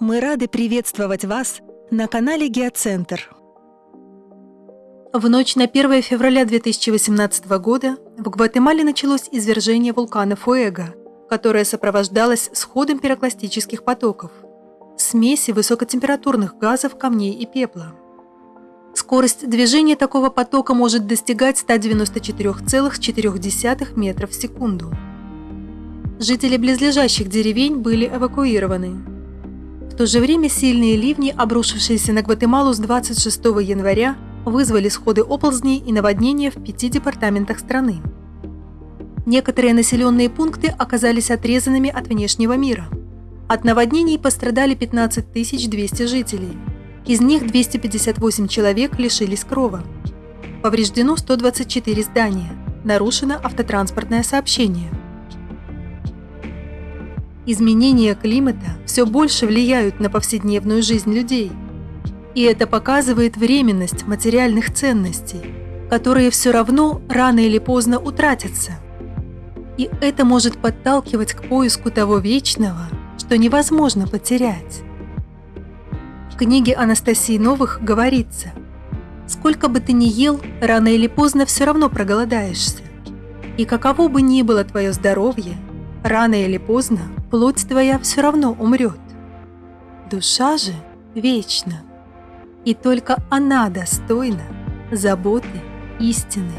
Мы рады приветствовать вас на канале Геоцентр. В ночь на 1 февраля 2018 года в Гватемале началось извержение вулкана Фуэго, которое сопровождалось сходом пирокластических потоков, смеси высокотемпературных газов, камней и пепла. Скорость движения такого потока может достигать 194,4 метров в секунду. Жители близлежащих деревень были эвакуированы. В то же время сильные ливни, обрушившиеся на Гватемалу с 26 января, вызвали сходы оползней и наводнения в пяти департаментах страны. Некоторые населенные пункты оказались отрезанными от внешнего мира. От наводнений пострадали 15 200 жителей. Из них 258 человек лишились крова. Повреждено 124 здания. Нарушено автотранспортное сообщение. Изменения климата все больше влияют на повседневную жизнь людей. И это показывает временность материальных ценностей, которые все равно рано или поздно утратятся. И это может подталкивать к поиску того вечного, что невозможно потерять. В книге Анастасии Новых говорится, «Сколько бы ты ни ел, рано или поздно все равно проголодаешься. И каково бы ни было твое здоровье, рано или поздно плоть твоя все равно умрет. Душа же вечна, и только она достойна заботы истины.